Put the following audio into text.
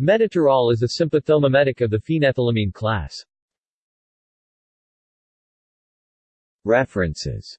Metoterol is a sympathomimetic of the phenethylamine class. References